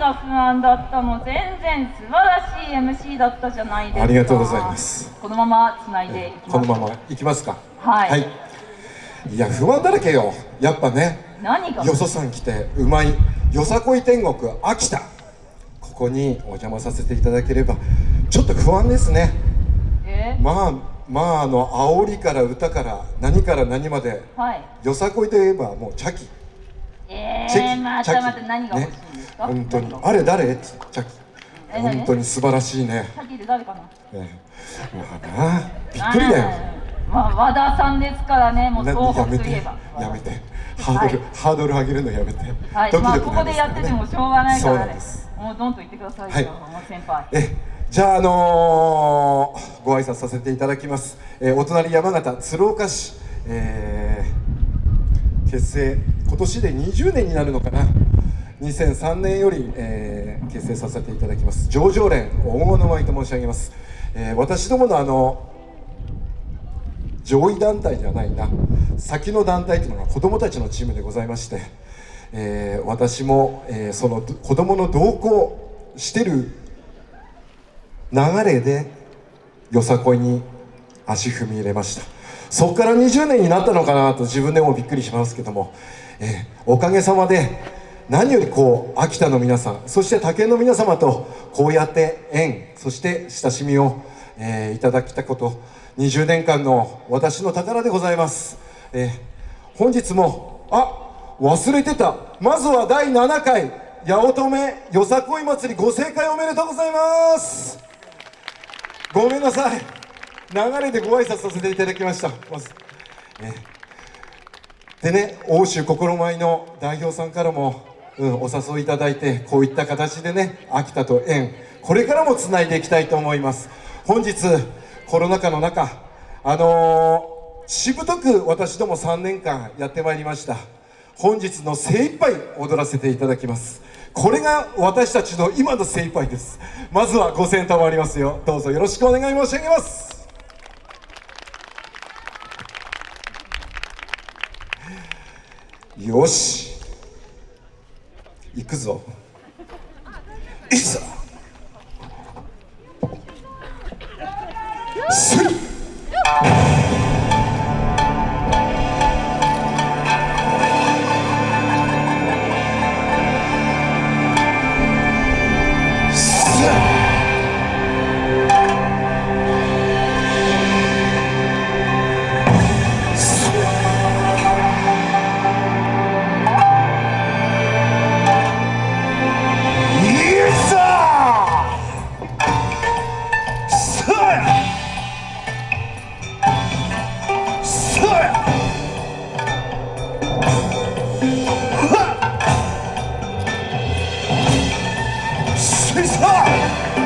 が不安だったの全然素晴らしい MC だったじゃないですか。ありがとうございます。このままつないでいきます。このままいきますか。はい。はい、いや不安だらけよ。やっぱね何が？よそさん来てうまいよさこい天国秋田。ここにお邪魔させていただければちょっと不安ですね。え？まあまああの煽りから歌から何から何まではい。よさこいといえばもうチャキ。えチェー、キまたまた何が欲しい？ね、本当に。あれ誰？チャキえ何？本当に素晴らしいね。さっきで誰かな？ねまあなびっくりだよ。まあ和田さんですからねもうな東やめて北といえば。やめて。ハードル、はい。ハードル上げるのやめて、はい、ドキまあドキなんすよここでやっててもしょうがないかそうらね。なんです。もうどんと言ってくださいよ、はい。先輩。えじゃああのーご挨拶させていただきます、えーお隣山形鶴岡市、えー結成今年で20年になるのかな2003年より、えー結成させていただきます。上場連黄金の舞と申し上げます、えー私どものあの上位団体ではないな。先の団体というのが子どもたちのチームでございまして、えー私も、えーその子どもの同行してる流れでよさこいに足踏み入れました。そこから20年になったのかなと自分でもびっくりしますけども、えーおかげさまで何よりこう秋田の皆さんそして他県の皆様とこうやって縁そして親しみを、えーいただきたこと20年間の私の宝でございます、えー本日もあ忘れてた。まずは第7回八乙女よさこい祭りご盛会おめでとうございます。ごめんなさい。流れでご挨拶させていただきました。まず、えー。でね欧州心舞の代表さんからも、うん、お誘いいただいてこういった形でね秋田と縁これからもつないでいきたいと思います。本日コロナ禍の中あのーしぶとく私ども3年間やってまいりました。本日の精一杯踊らせていただきます。これが私たちの今の精一杯です。まずはご声援賜りますよ。どうぞよろしくお願い申し上げます。よし。行くぞ。いざ。はっ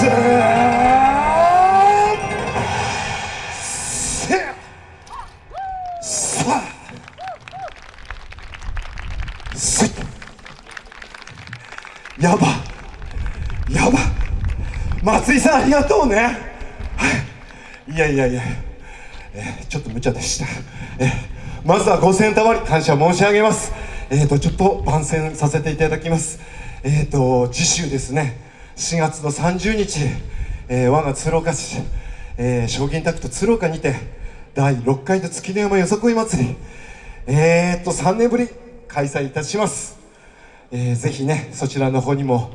やば。やば。松井さんありがとうね。はい。いやいやいや、えーちょっと無茶でした、えーまずは5000たまり感謝申し上げます。えーとちょっと番宣させていただきます。えーと次週ですね。4月の30日、えー我が鶴岡市、えー、将棋タクト鶴岡にて第6回の月の山よさこい祭りえーと3年ぶり開催いたします。えーぜひねそちらの方にも、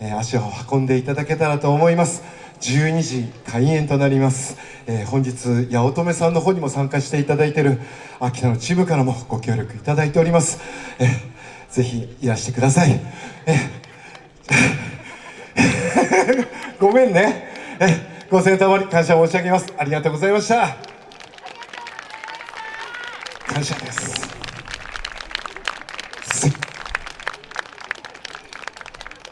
えー足を運んでいただけたらと思います。12時開演となります、えー本日八乙女さんの方にも参加していただいている秋田のチームからもご協力いただいております、えーぜひいらしてください、えー ごめんね、えご清聴まり感謝申し上げます。ありがとうございました。感謝です。